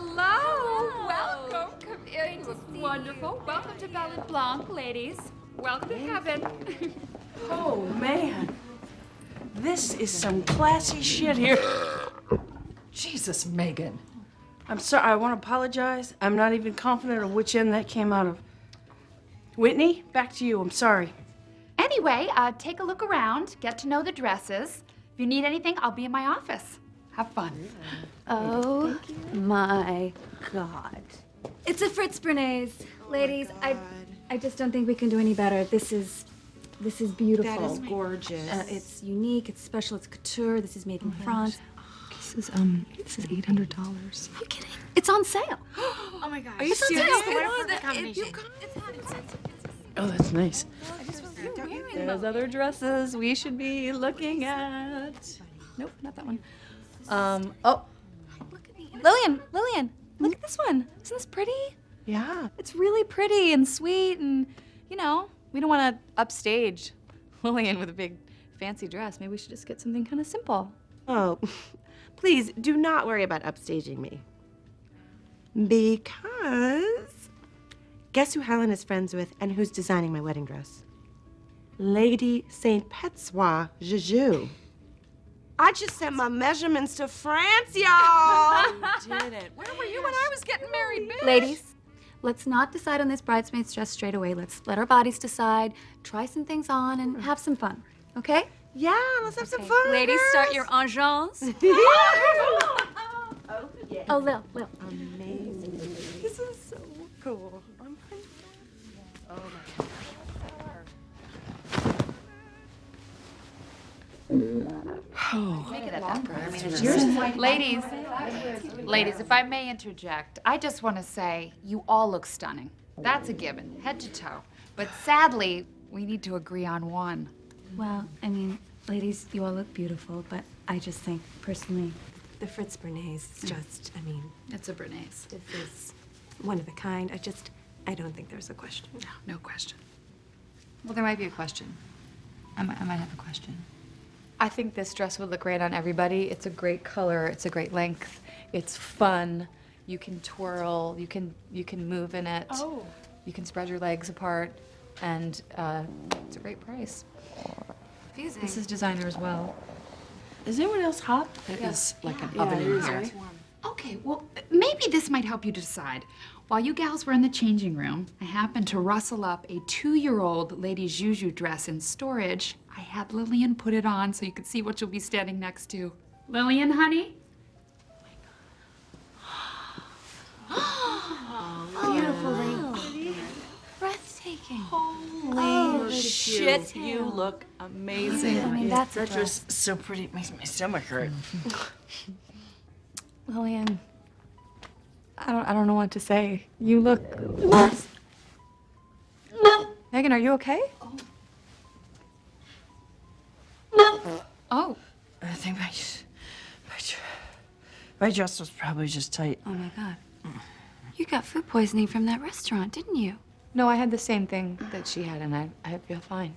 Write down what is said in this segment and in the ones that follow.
Hello. Welcome. Come in. You look wonderful. Welcome to Belle Blanc, ladies. Welcome to heaven. Oh, man. This is some classy shit here. Jesus, Megan. I'm sorry, I want to apologize. I'm not even confident of which end that came out of. Whitney, back to you. I'm sorry. Anyway, uh, take a look around. Get to know the dresses. If you need anything, I'll be in my office. Have fun. Oh my God. It's a Fritz Bernays. Ladies, I I just don't think we can do any better. This is this is beautiful. That is gorgeous. Uh, it's unique, it's special, it's couture. This is made in France. This is um this is eight hundred dollars. Are you kidding? It's on sale. oh my gosh. Are you It's on serious? sale. What What a a perfect perfect. Oh, that's nice. There's other dresses we should be looking at. Nope, not that one. Um, oh. Lillian, Lillian, look at this one. Isn't this pretty? Yeah. It's really pretty and sweet and, you know, we don't want to upstage Lillian with a big fancy dress. Maybe we should just get something kind of simple. Oh, please do not worry about upstaging me. Because guess who Helen is friends with and who's designing my wedding dress? Lady Saint Petsois Juju. I just sent my measurements to France, y'all. Did it? Where were you when I was getting married, bitch? Ladies, let's not decide on this bridesmaid's dress straight away. Let's let our bodies decide, try some things on, and mm. have some fun. Okay? yeah, let's have some fun. Ladies, girls. start your enjambs. Oh, Lil, Lil. This Oh. Ladies, ladies, if I may interject, I just want to say you all look stunning. That's a given, head to toe. But sadly, we need to agree on one. Well, I mean, ladies, you all look beautiful, but I just think, personally, The Fritz Bernays is just, I mean, It's a Bernays. this is one of a kind. I just, I don't think there's a question. No, no question. Well, there might be a question. I might, I might have a question. I think this dress would look great on everybody. It's a great color. It's a great length. It's fun. You can twirl. You can you can move in it. Oh. You can spread your legs apart, and uh, it's a great price. This is designer as well. Is anyone else hot? There is like an Yeah, oven it in here. right? Okay, well, maybe this might help you decide. While you gals were in the changing room, I happened to rustle up a two-year-old Lady Juju dress in storage. I had Lillian put it on so you could see what you'll be standing next to. Lillian, honey? Oh, beautiful lady. Oh, Breathtaking. Oh, shit, you look amazing. I mean, that's That dress. dress is so pretty, it makes my stomach hurt. Lillian, I don't I don't know what to say. You look. Megan, are you okay? Oh, I think my, my, my dress was probably just tight. Oh my God. You got food poisoning from that restaurant, didn't you? No, I had the same thing that she had, and I I feel fine.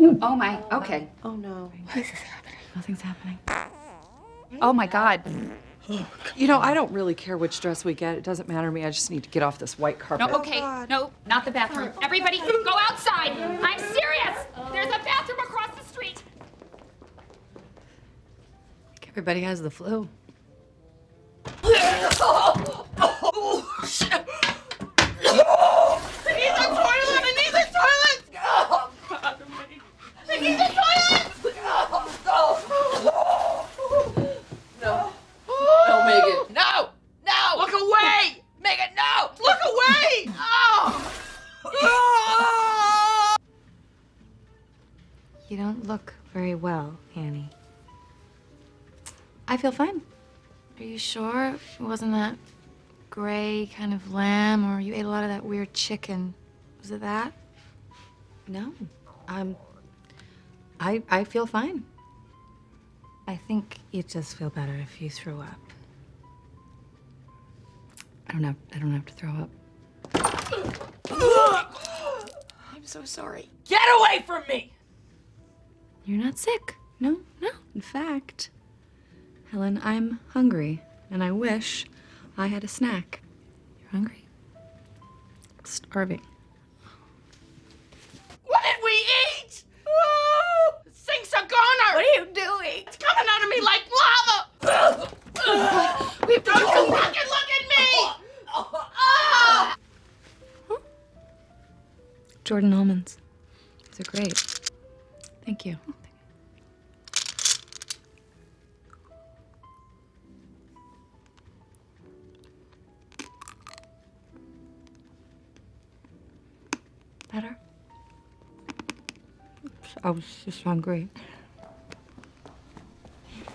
oh my, okay. Oh no. Nothing's happening. Oh my God. You know, I don't really care which dress we get. It doesn't matter to me. I just need to get off this white carpet. No, okay, oh, no, not the bathroom. Everybody, go outside. I'm serious. There's a bathroom across Everybody has the flu. Oh, oh, shit. No, Megan. No! No! Look away! Megan, no! Look away! Oh! You don't look very well. I feel fine. Are you sure it wasn't that gray kind of lamb, or you ate a lot of that weird chicken? Was it that? No, um, I I feel fine. I think you'd just feel better if you threw up. I don't have I don't have to throw up. I'm so sorry. Get away from me! You're not sick. No, no. In fact, Helen, I'm hungry, and I wish I had a snack. You're hungry? Starving. What did we eat? Oh, sinks are goner. What are you doing? It's coming out of me like lava. we have to Don't you fucking look at me! Jordan almonds. These are great. Thank you. Better? I was just hungry.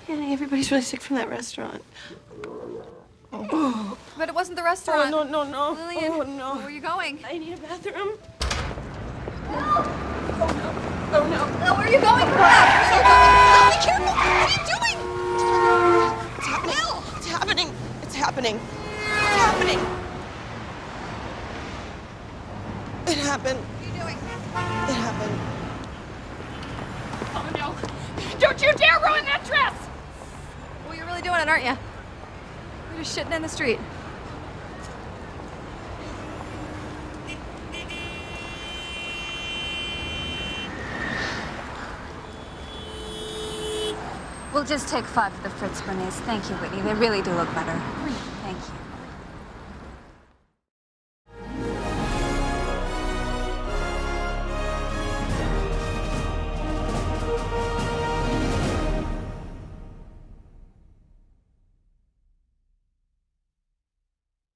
Annie, everybody's really sick from that restaurant. Oh. But it wasn't the Oh, restaurant. no, no, no. Lillian, Oh, no. where are you going? I need a bathroom. No! Oh no. Oh, No help. Where are you going? Be careful! What are you doing? It's happening. It's happening. It's happening. It's happening. It happened. What are you doing? It happened. Oh no! Don't you dare ruin that dress! Well, you're really doing it, aren't you? You're just shitting in the street. We'll just take five of the Fritz Bernays. Thank you, Whitney. They really do look better.